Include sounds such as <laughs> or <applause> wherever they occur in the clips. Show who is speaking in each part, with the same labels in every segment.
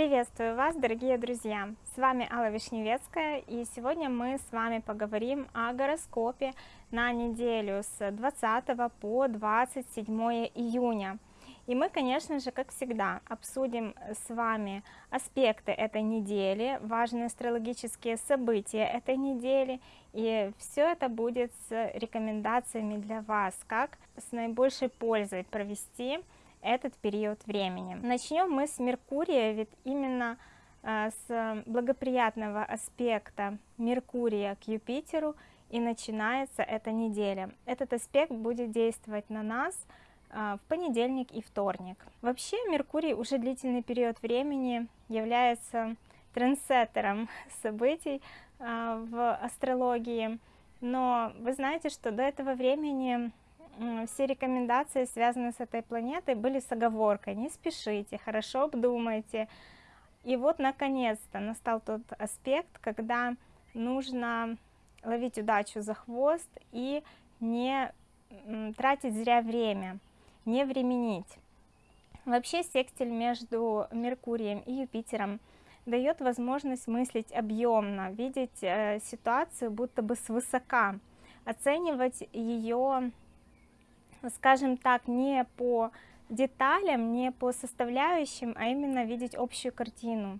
Speaker 1: Приветствую вас, дорогие друзья! С вами Алла Вишневецкая, и сегодня мы с вами поговорим о гороскопе на неделю с 20 по 27 июня. И мы, конечно же, как всегда, обсудим с вами аспекты этой недели, важные астрологические события этой недели, и все это будет с рекомендациями для вас, как с наибольшей пользой провести этот период времени. Начнем мы с Меркурия, ведь именно э, с благоприятного аспекта Меркурия к Юпитеру и начинается эта неделя. Этот аспект будет действовать на нас э, в понедельник и вторник. Вообще Меркурий уже длительный период времени является трендсеттером <laughs> событий э, в астрологии, но вы знаете, что до этого времени все рекомендации, связанные с этой планетой, были с оговоркой. Не спешите, хорошо обдумайте. И вот, наконец-то, настал тот аспект, когда нужно ловить удачу за хвост и не тратить зря время, не временить. Вообще секстиль между Меркурием и Юпитером дает возможность мыслить объемно, видеть э, ситуацию будто бы свысока, оценивать ее скажем так, не по деталям, не по составляющим, а именно видеть общую картину.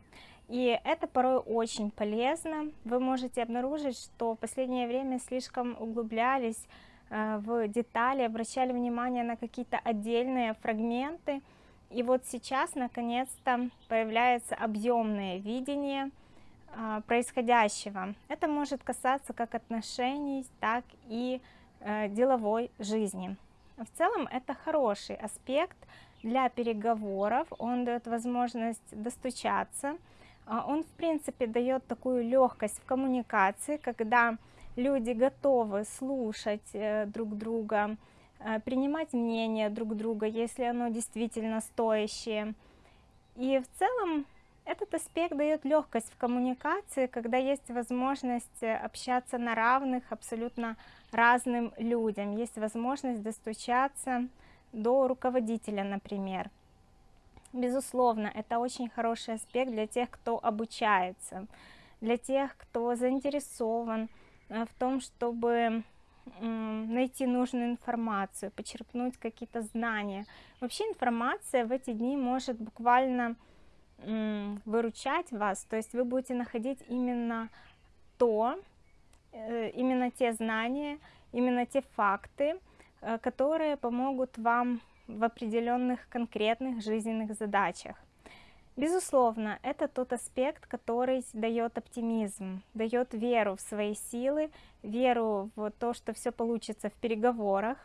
Speaker 1: И это порой очень полезно. Вы можете обнаружить, что в последнее время слишком углублялись э, в детали, обращали внимание на какие-то отдельные фрагменты. И вот сейчас, наконец-то, появляется объемное видение э, происходящего. Это может касаться как отношений, так и э, деловой жизни. В целом это хороший аспект для переговоров, он дает возможность достучаться, а, он в принципе дает такую легкость в коммуникации, когда люди готовы слушать э, друг друга, э, принимать мнение друг друга, если оно действительно стоящее. И в целом этот аспект дает легкость в коммуникации, когда есть возможность общаться на равных абсолютно разным людям, есть возможность достучаться до руководителя, например. Безусловно, это очень хороший аспект для тех, кто обучается, для тех, кто заинтересован э, в том, чтобы найти нужную информацию, почерпнуть какие-то знания. Вообще информация в эти дни может буквально выручать вас, то есть вы будете находить именно то, Э, именно те знания, именно те факты, э, которые помогут вам в определенных конкретных жизненных задачах. Безусловно, это тот аспект, который дает оптимизм, дает веру в свои силы, веру в то, что все получится в переговорах,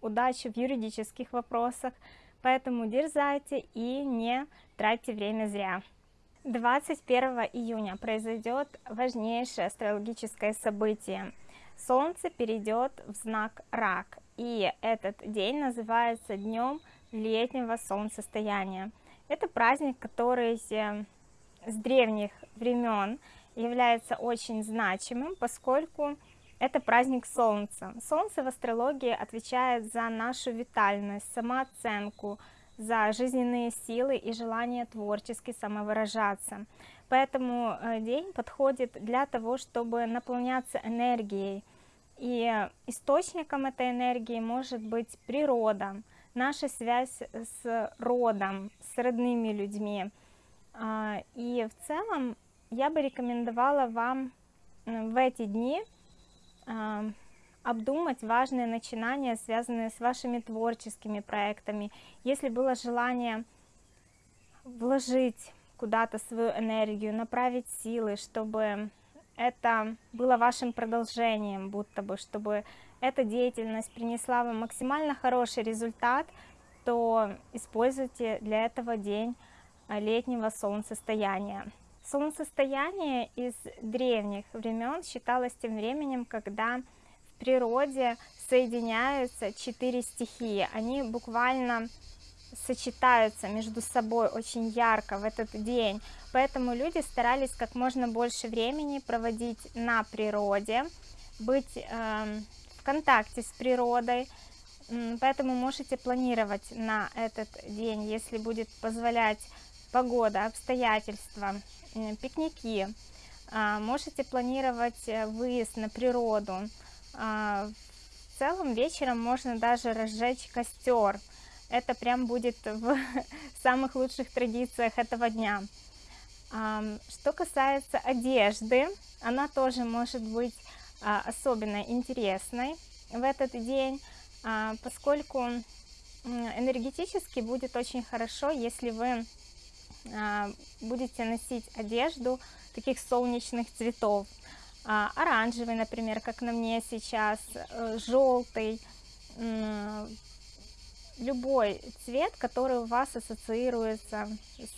Speaker 1: удачи в юридических вопросах, поэтому дерзайте и не тратьте время зря. 21 июня произойдет важнейшее астрологическое событие. Солнце перейдет в знак Рак, и этот день называется Днем летнего солнцестояния. Это праздник, который с древних времен является очень значимым, поскольку это праздник Солнца. Солнце в астрологии отвечает за нашу витальность, самооценку, за жизненные силы и желание творчески самовыражаться. Поэтому э, день подходит для того, чтобы наполняться энергией. И источником этой энергии может быть природа, наша связь с родом, с родными людьми. А, и в целом я бы рекомендовала вам в эти дни обдумать важные начинания, связанные с вашими творческими проектами. Если было желание вложить куда-то свою энергию, направить силы, чтобы это было вашим продолжением, будто бы, чтобы эта деятельность принесла вам максимально хороший результат, то используйте для этого день летнего солнцестояния. Солнцестояние из древних времен считалось тем временем, когда природе соединяются четыре стихии. Они буквально сочетаются между собой очень ярко в этот день. Поэтому люди старались как можно больше времени проводить на природе, быть э, в контакте с природой. Поэтому можете планировать на этот день, если будет позволять погода, обстоятельства, пикники, а, можете планировать э, выезд на природу. А, в целом вечером можно даже разжечь костер. Это прям будет в <laughs> самых лучших традициях этого дня. Что касается одежды, она тоже может быть а, особенно интересной в этот день, поскольку энергетически будет очень хорошо, если вы будете носить одежду таких солнечных цветов. А, оранжевый, например, как на мне сейчас, э, желтый, любой цвет, который у вас ассоциируется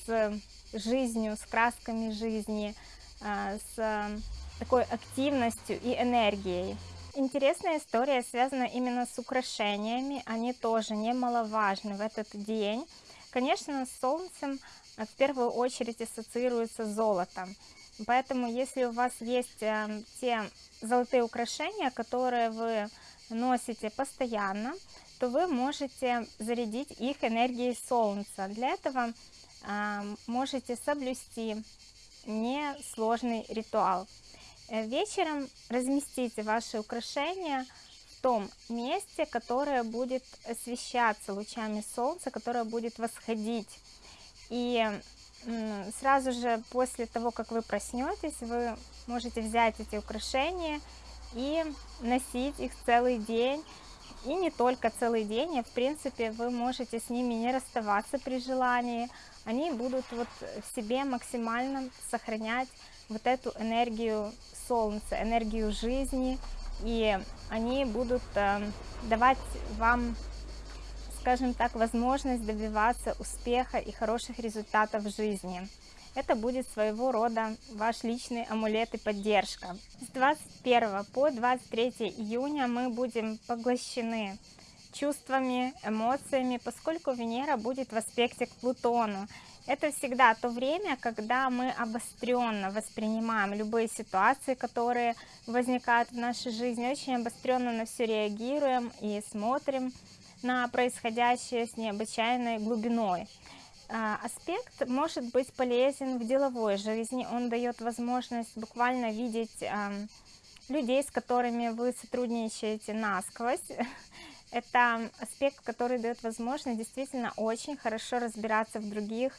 Speaker 1: с жизнью, с красками жизни, а, с такой активностью и энергией. Интересная история связана именно с украшениями, они тоже немаловажны в этот день. Конечно, с солнцем в первую очередь ассоциируется золото. Поэтому, если у вас есть э, те золотые украшения, которые вы носите постоянно, то вы можете зарядить их энергией солнца. Для этого э, можете соблюсти несложный ритуал. Э, вечером разместите ваши украшения том месте, которое будет освещаться лучами солнца, которое будет восходить. И сразу же после того, как вы проснетесь, вы можете взять эти украшения и носить их целый день. И не только целый день, а в принципе вы можете с ними не расставаться при желании. Они будут вот в себе максимально сохранять вот эту энергию солнца, энергию жизни, и они будут э, давать вам скажем так, возможность добиваться успеха и хороших результатов в жизни. Это будет своего рода ваш личный амулет и поддержка. С 21 по 23 июня мы будем поглощены чувствами, эмоциями, поскольку Венера будет в аспекте к Плутону. Это всегда то время, когда мы обостренно воспринимаем любые ситуации, которые возникают в нашей жизни, очень обостренно на все реагируем и смотрим на происходящее с необычайной глубиной. А, аспект может быть полезен в деловой жизни, он дает возможность буквально видеть людей, с которыми вы сотрудничаете насквозь. <laughs> Это аспект, который дает возможность действительно очень хорошо разбираться в других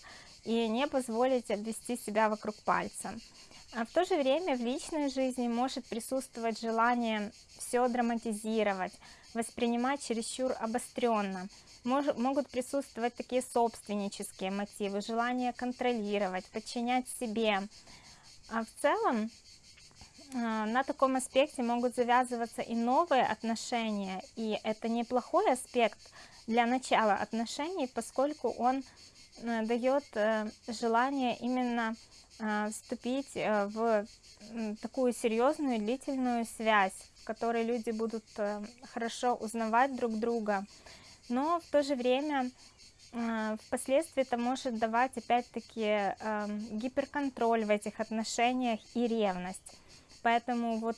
Speaker 1: и не позволить обвести себя вокруг пальца. А в то же время в личной жизни может присутствовать желание все драматизировать, воспринимать чересчур обостренно. Мож, могут присутствовать такие собственнические мотивы, желание контролировать, подчинять себе. А в целом на таком аспекте могут завязываться и новые отношения, и это неплохой аспект для начала отношений, поскольку он э, дает э, желание именно а, вступить э, в такую серьезную длительную связь, в которой люди будут э, хорошо узнавать друг друга, но в то же время э, впоследствии это может давать опять-таки гиперконтроль в этих отношениях и ревность. Поэтому вот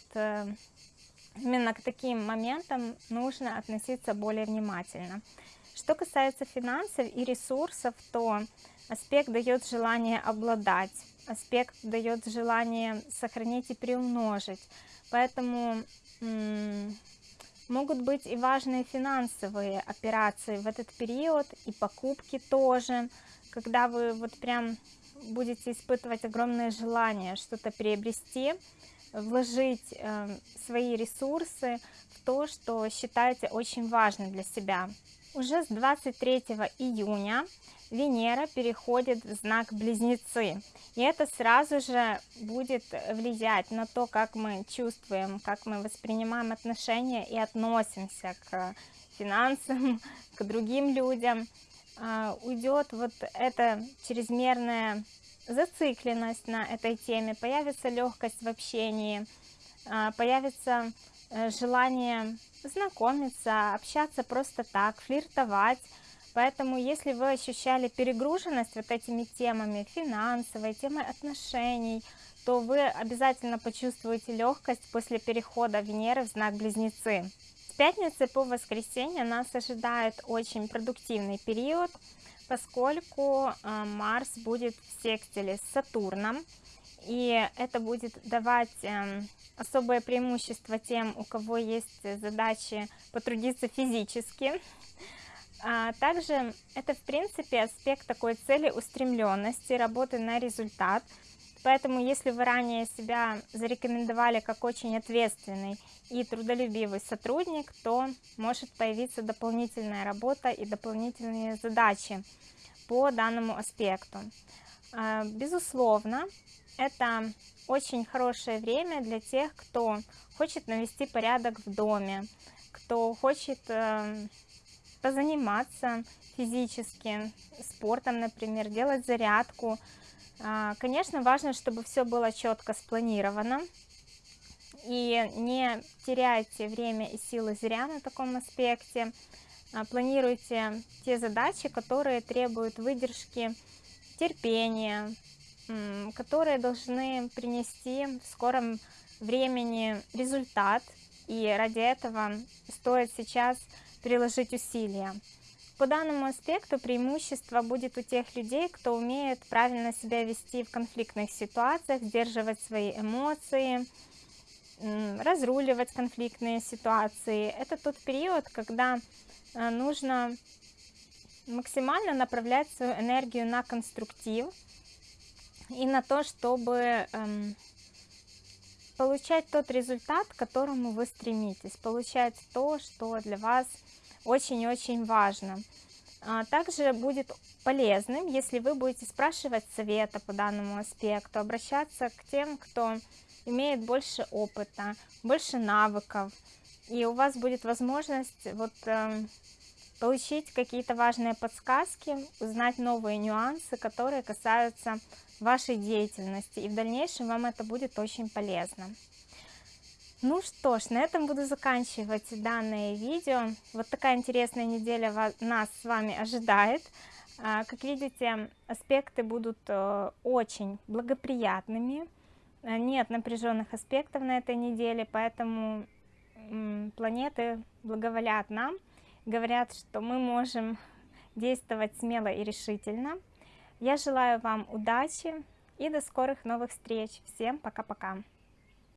Speaker 1: именно к таким моментам нужно относиться более внимательно. Что касается финансов и ресурсов, то аспект дает желание обладать аспект дает желание сохранить и приумножить. Поэтому могут быть и важные финансовые операции в этот период, и покупки тоже, когда вы вот прям будете испытывать огромное желание что-то приобрести, вложить э, свои ресурсы в то, что считаете очень важным для себя. Уже с 23 июня Венера переходит в знак Близнецы. И это сразу же будет влиять на то, как мы чувствуем, как мы воспринимаем отношения и относимся к финансам, <laughs> к другим людям. А, уйдет вот эта чрезмерная зацикленность на этой теме, появится легкость в общении, а, появится э, желание знакомиться, общаться просто так, флиртовать, Поэтому, если вы ощущали перегруженность вот этими темами, финансовой, темой отношений, то вы обязательно почувствуете легкость после перехода Венеры в знак Близнецы. Пятницы по воскресенье нас ожидает очень продуктивный период, поскольку э, Марс будет в секстиле с Сатурном, и это будет давать эм, особое преимущество тем, у кого есть задачи потрудиться физически. А также это, в принципе, аспект такой цели устремленности, работы на результат. Поэтому, если вы ранее себя зарекомендовали как очень ответственный и трудолюбивый сотрудник, то может появиться дополнительная работа и дополнительные задачи по данному аспекту. А, безусловно, это очень хорошее время для тех, кто хочет навести порядок в доме, кто хочет э, позаниматься физически, спортом, например, делать зарядку. А, конечно, важно, чтобы все было четко спланировано, и не теряйте время и силы зря на таком аспекте. А, планируйте те задачи, которые требуют выдержки, терпения, которые должны принести в скором времени результат, и ради этого стоит сейчас приложить усилия. По данному аспекту преимущество будет у тех людей, кто умеет правильно себя вести в конфликтных ситуациях, сдерживать свои эмоции, разруливать конфликтные ситуации. Это тот период, когда э, нужно максимально направлять свою энергию на конструктив, и на то, чтобы эм, получать тот результат, к которому вы стремитесь, получать то, что для вас очень-очень важно. А также будет полезным, если вы будете спрашивать совета по данному аспекту, обращаться к тем, кто имеет больше опыта, больше навыков, и у вас будет возможность вот э, получить какие-то важные подсказки, узнать новые нюансы, которые касаются вашей деятельности, и в дальнейшем вам это будет очень полезно. Ну что ж, на этом буду заканчивать данное видео. Вот такая интересная неделя нас с вами ожидает. А, как видите, аспекты будут э, очень благоприятными. А, нет напряженных аспектов на этой неделе, поэтому планеты благоволят нам, говорят, что мы можем действовать смело и решительно. Я желаю вам удачи и до скорых новых встреч. Всем пока-пока.